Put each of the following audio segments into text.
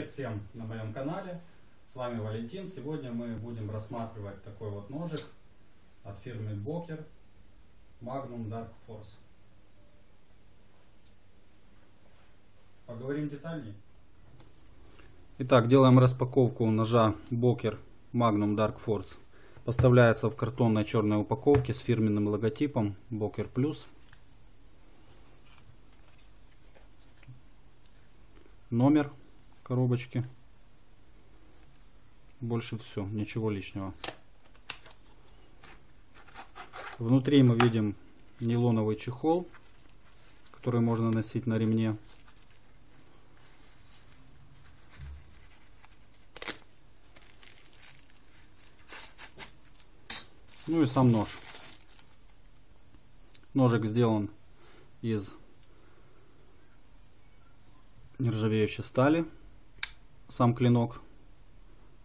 Привет всем на моем канале. С вами Валентин. Сегодня мы будем рассматривать такой вот ножик от фирмы Boker Magnum Dark Force. Поговорим детальнее. Итак, делаем распаковку ножа Boker Magnum Dark Force. Поставляется в картонной черной упаковке с фирменным логотипом Boker Plus. Номер коробочки. Больше все, ничего лишнего. Внутри мы видим нейлоновый чехол, который можно носить на ремне. Ну и сам нож. Ножик сделан из нержавеющей стали. Сам клинок.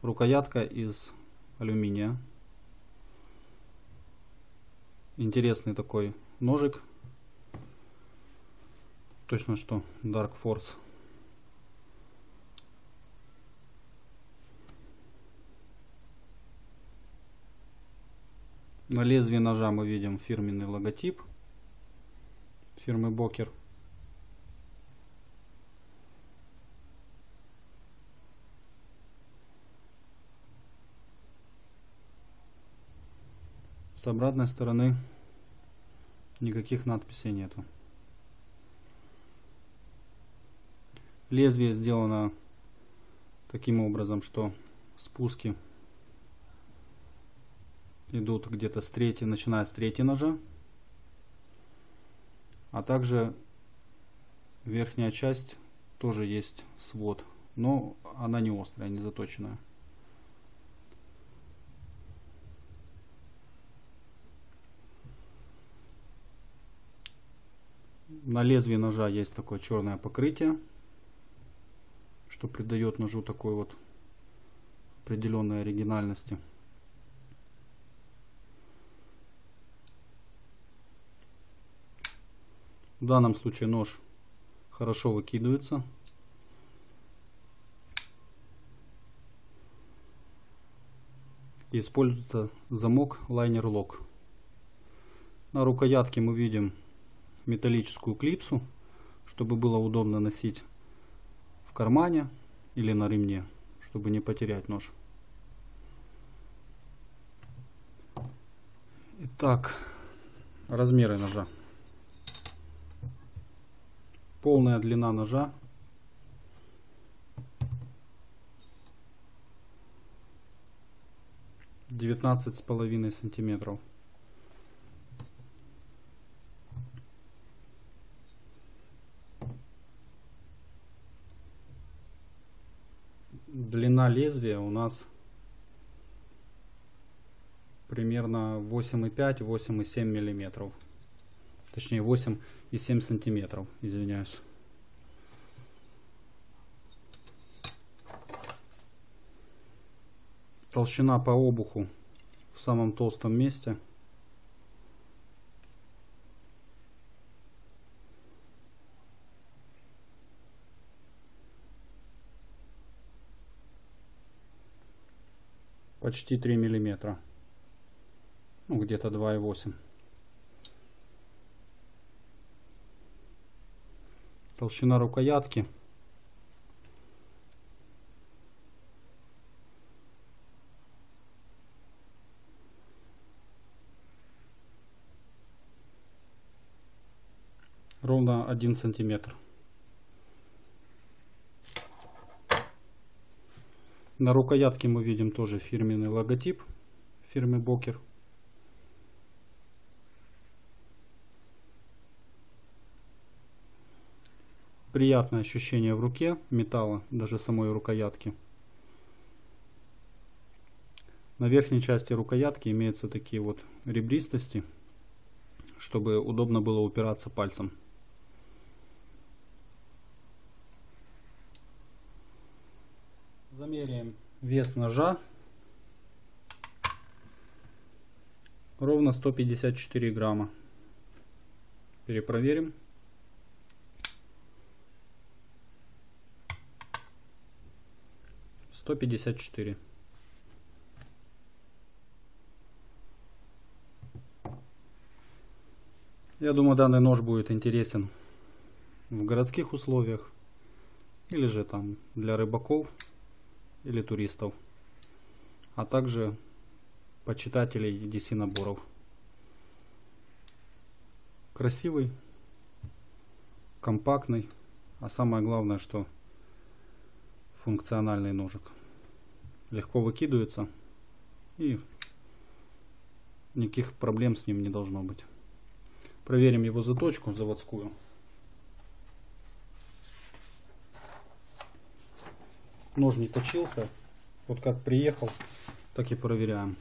Рукоятка из алюминия. Интересный такой ножик. Точно что Dark Force. На лезвии ножа мы видим фирменный логотип фирмы Бокер. С обратной стороны никаких надписей нету. Лезвие сделано таким образом, что спуски идут где-то с третьей, начиная с третьей ножа. А также верхняя часть тоже есть свод, но она не острая, не заточенная. На лезвии ножа есть такое черное покрытие, что придает ножу такой вот определенной оригинальности. В данном случае нож хорошо выкидывается. И используется замок лайнер лок. На рукоятке мы видим металлическую клипсу, чтобы было удобно носить в кармане или на ремне, чтобы не потерять нож. Итак, размеры ножа. Полная длина ножа. Девятнадцать с половиной сантиметров. Длина лезвия у нас примерно 8,5-8,7 миллиметров. Точнее 8,7 сантиметров, извиняюсь. Толщина по обуху в самом толстом месте почти 3 миллиметра. Ну где-то 2,8 толщина рукоятки. Ровно 1 сантиметр На рукоятке мы видим тоже фирменный логотип фирмы Бокер. Приятное ощущение в руке металла, даже самой рукоятки. На верхней части рукоятки имеются такие вот ребристости, чтобы удобно было упираться пальцем. Замеряем вес ножа. Ровно 154 грамма. Перепроверим. 154. Я думаю, данный нож будет интересен в городских условиях или же там для рыбаков или туристов, а также почитателей EDC наборов. Красивый, компактный, а самое главное, что функциональный ножик. Легко выкидывается и никаких проблем с ним не должно быть. Проверим его заточку заводскую. Нож не точился. Вот как приехал, так и проверяем.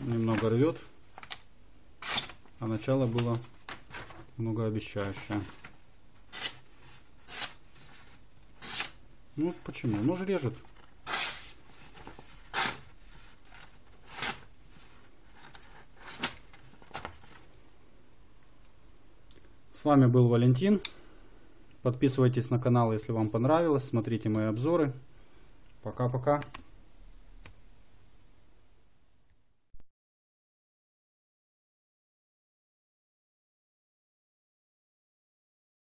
Немного рвет, а начало было многообещающее. Ну почему? Нож режет. С вами был Валентин. Подписывайтесь на канал, если вам понравилось. Смотрите мои обзоры. Пока-пока.